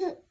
嗯